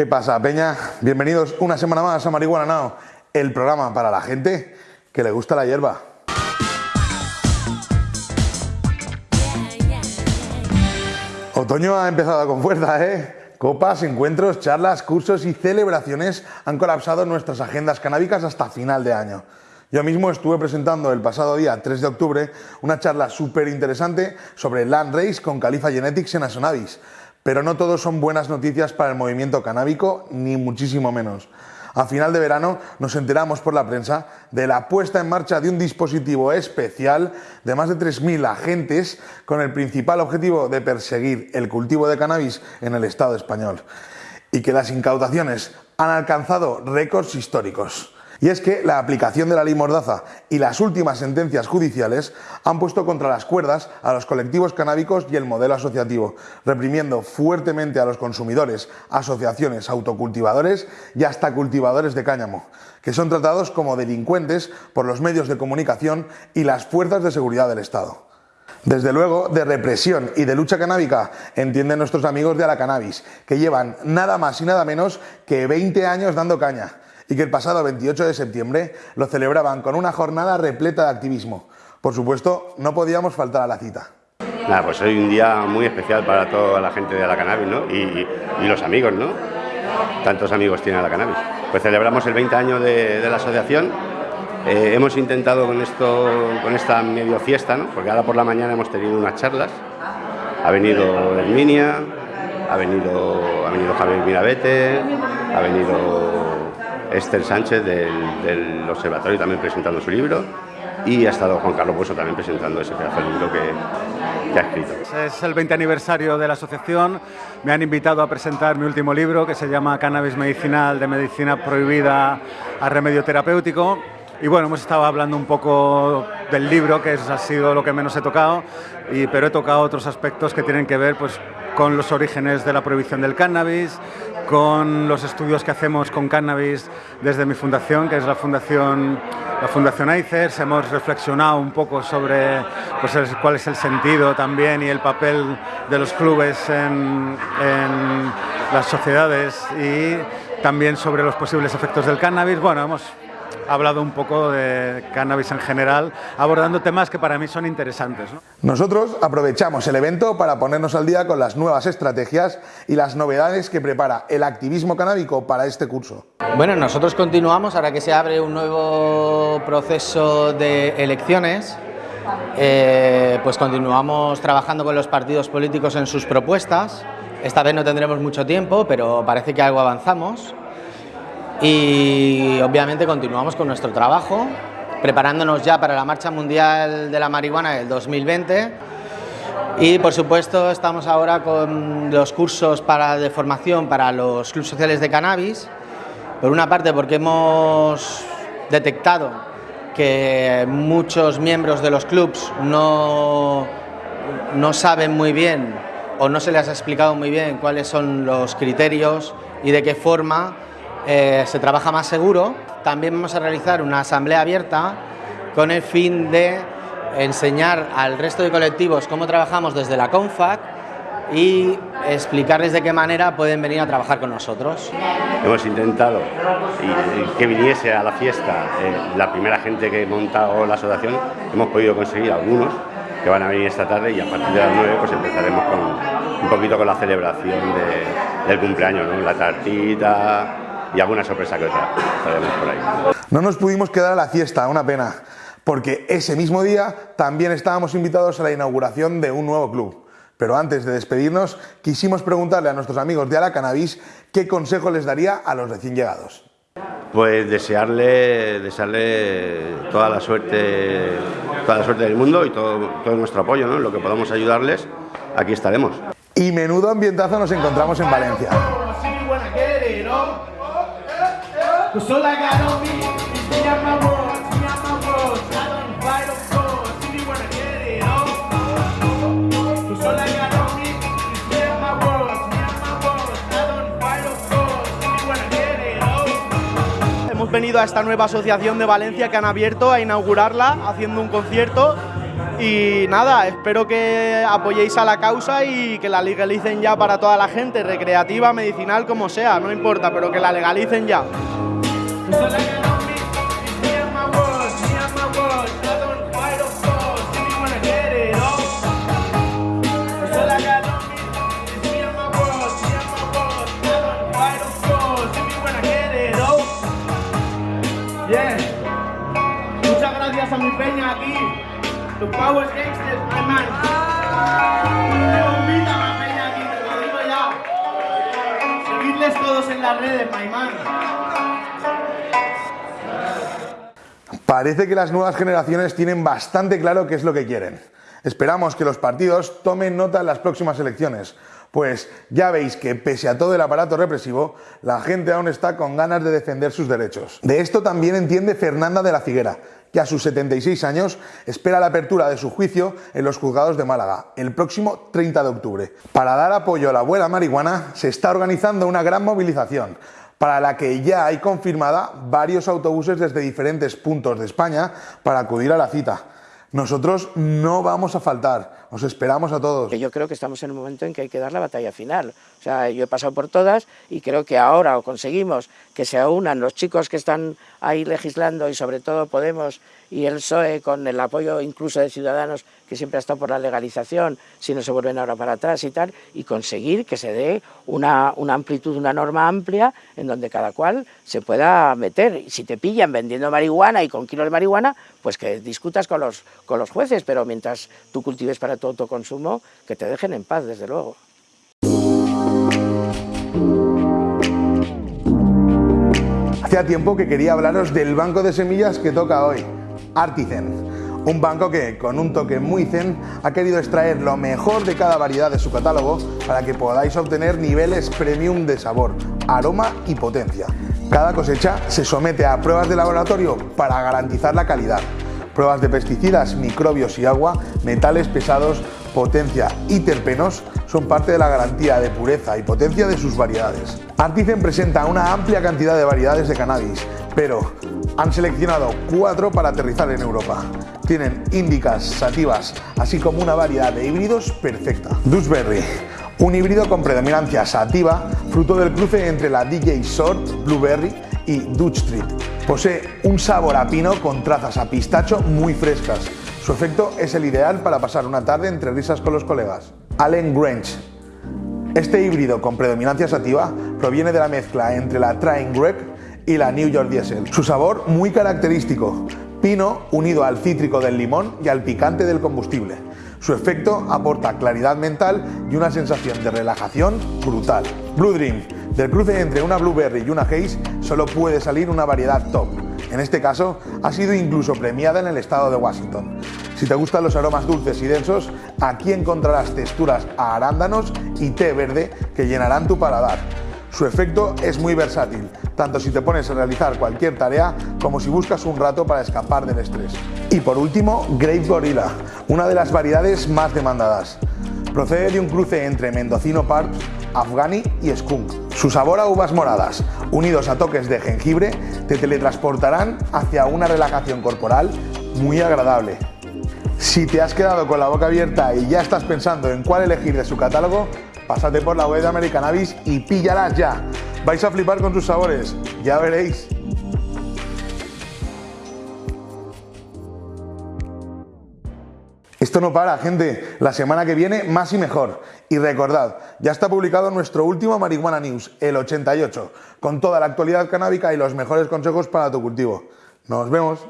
¿Qué pasa, Peña? Bienvenidos una semana más a Marihuana Now, el programa para la gente que le gusta la hierba. Otoño ha empezado con fuerza, ¿eh? Copas, encuentros, charlas, cursos y celebraciones han colapsado nuestras agendas canábicas hasta final de año. Yo mismo estuve presentando el pasado día 3 de octubre una charla súper interesante sobre Land Race con Califa Genetics en Asonavis, pero no todos son buenas noticias para el movimiento canábico, ni muchísimo menos. A final de verano nos enteramos por la prensa de la puesta en marcha de un dispositivo especial de más de 3.000 agentes con el principal objetivo de perseguir el cultivo de cannabis en el Estado español y que las incautaciones han alcanzado récords históricos. Y es que la aplicación de la ley Mordaza y las últimas sentencias judiciales han puesto contra las cuerdas a los colectivos canábicos y el modelo asociativo, reprimiendo fuertemente a los consumidores, asociaciones, autocultivadores y hasta cultivadores de cáñamo, que son tratados como delincuentes por los medios de comunicación y las fuerzas de seguridad del Estado. Desde luego, de represión y de lucha canábica entienden nuestros amigos de la Cannabis, que llevan nada más y nada menos que 20 años dando caña y que el pasado 28 de septiembre lo celebraban con una jornada repleta de activismo. Por supuesto, no podíamos faltar a la cita. Nada, pues hoy un día muy especial para toda la gente de la cannabis, ¿no? Y, los amigos, ¿no? Tantos amigos tiene la cannabis. Pues celebramos el 20 años de, la asociación. Eh, hemos intentado con esto, con esta medio fiesta, ¿no? Porque ahora por la mañana hemos tenido unas charlas. Ha venido Herminia, ha venido, ha venido Javier Mirabete, ha venido Esther Sánchez del, Observatorio también presentando su libro y ha estado Juan Carlos Bueso también presentando ese pedazo de libro que, ha escrito. Es el 20 aniversario de la asociación, me han invitado a presentar mi último libro que se llama Cannabis Medicinal de Medicina Prohibida a Remedio Terapéutico. Y bueno, hemos estado hablando un poco del libro, que ha sido lo que menos he tocado, y, pero he tocado otros aspectos que tienen que ver pues, con los orígenes de la prohibición del cannabis, con los estudios que hacemos con cannabis desde mi fundación, que es la Fundación, la fundación ICERS. Hemos reflexionado un poco sobre pues, cuál es el sentido también y el papel de los clubes en, en las sociedades y también sobre los posibles efectos del cannabis. Bueno, hemos hablado un poco de cannabis en general, abordando temas que para mí son interesantes. Nosotros aprovechamos el evento para ponernos al día con las nuevas estrategias y las novedades que prepara el activismo canábico para este curso. Bueno, nosotros continuamos, ahora que se abre un nuevo proceso de elecciones, eh, pues continuamos trabajando con los partidos políticos en sus propuestas. Esta vez no tendremos mucho tiempo, pero parece que algo avanzamos y obviamente continuamos con nuestro trabajo, preparándonos ya para la Marcha Mundial de la Marihuana del 2020 y por supuesto estamos ahora con los cursos para, de formación para los clubes sociales de cannabis, por una parte porque hemos detectado que muchos miembros de los clubs no, no saben muy bien o no se les ha explicado muy bien cuáles son los criterios y de qué forma eh, se trabaja más seguro. También vamos a realizar una asamblea abierta con el fin de enseñar al resto de colectivos cómo trabajamos desde la CONFAC y explicarles de qué manera pueden venir a trabajar con nosotros. Hemos intentado que viniese a la fiesta eh, la primera gente que montado la asociación, hemos podido conseguir algunos que van a venir esta tarde y a partir de las 9 pues empezaremos con un poquito con la celebración del cumpleaños, la tartita, y alguna sorpresa que otra por ahí. No nos pudimos quedar a la fiesta, una pena, porque ese mismo día también estábamos invitados a la inauguración de un nuevo club. Pero antes de despedirnos, quisimos preguntarle a nuestros amigos de Ala Cannabis qué consejo les daría a los recién llegados. Pues desearle, desearle toda la suerte, toda la suerte del mundo y todo, todo nuestro apoyo, ¿no? lo que podamos ayudarles, aquí estaremos. Y menudo ambientazo nos encontramos en Valencia. Hemos venido a esta nueva asociación de Valencia que han abierto a inaugurarla haciendo un concierto. Y nada, espero que apoyéis a la causa y que la legalicen ya para toda la gente, recreativa, medicinal, como sea, no importa, pero que la legalicen ya. Gracias a mi peña aquí. The Power my man. Me peña aquí, te lo digo ya. Seguidles todos en las redes, my man. Parece que las nuevas generaciones tienen bastante claro qué es lo que quieren. Esperamos que los partidos tomen nota en las próximas elecciones, pues ya veis que pese a todo el aparato represivo, la gente aún está con ganas de defender sus derechos. De esto también entiende Fernanda de la Figuera, que a sus 76 años espera la apertura de su juicio en los juzgados de Málaga el próximo 30 de octubre. Para dar apoyo a la abuela marihuana se está organizando una gran movilización para la que ya hay confirmada varios autobuses desde diferentes puntos de España para acudir a la cita. Nosotros no vamos a faltar, os esperamos a todos. Yo creo que estamos en un momento en que hay que dar la batalla final. O sea, yo he pasado por todas y creo que ahora o conseguimos que se unan los chicos que están ahí legislando y sobre todo Podemos y el PSOE con el apoyo incluso de Ciudadanos que siempre ha estado por la legalización, si no se vuelven ahora para atrás y tal, y conseguir que se dé una, una amplitud, una norma amplia en donde cada cual se pueda meter. Si te pillan vendiendo marihuana y con kilos de marihuana, pues que discutas con los, con los jueces, pero mientras tú cultives para tu autoconsumo, que te dejen en paz, desde luego. Hacía tiempo que quería hablaros del banco de semillas que toca hoy, Artizen. Un banco que, con un toque muy zen, ha querido extraer lo mejor de cada variedad de su catálogo para que podáis obtener niveles premium de sabor, aroma y potencia. Cada cosecha se somete a pruebas de laboratorio para garantizar la calidad. Pruebas de pesticidas, microbios y agua, metales pesados, potencia y terpenos son parte de la garantía de pureza y potencia de sus variedades. Artizen presenta una amplia cantidad de variedades de cannabis, pero han seleccionado cuatro para aterrizar en Europa. Tienen índicas, sativas, así como una variedad de híbridos perfecta. Dewsbury, un híbrido con predominancia sativa, fruto del cruce entre la DJ Short, Blueberry y Dutch Street. Posee un sabor a pino con trazas a pistacho muy frescas. Su efecto es el ideal para pasar una tarde entre risas con los colegas. Allen Grange. Este híbrido con predominancia sativa proviene de la mezcla entre la Train Greg y la New York Diesel. Su sabor muy característico, pino unido al cítrico del limón y al picante del combustible. Su efecto aporta claridad mental y una sensación de relajación brutal. Blue Dream, del cruce entre una Blueberry y una Haze solo puede salir una variedad top. En este caso, ha sido incluso premiada en el estado de Washington. Si te gustan los aromas dulces y densos, aquí encontrarás texturas a arándanos y té verde que llenarán tu paladar. Su efecto es muy versátil, tanto si te pones a realizar cualquier tarea como si buscas un rato para escapar del estrés. Y por último, Grape Gorilla, una de las variedades más demandadas. Procede de un cruce entre mendocino park, afghani y skunk. Su sabor a uvas moradas, unidos a toques de jengibre, te teletransportarán hacia una relajación corporal muy agradable. Si te has quedado con la boca abierta y ya estás pensando en cuál elegir de su catálogo, pásate por la web de Americannabis y píllalas ya. Vais a flipar con sus sabores, ya veréis. Esto no para, gente. La semana que viene, más y mejor. Y recordad, ya está publicado nuestro último Marihuana News, el 88, con toda la actualidad canábica y los mejores consejos para tu cultivo. Nos vemos.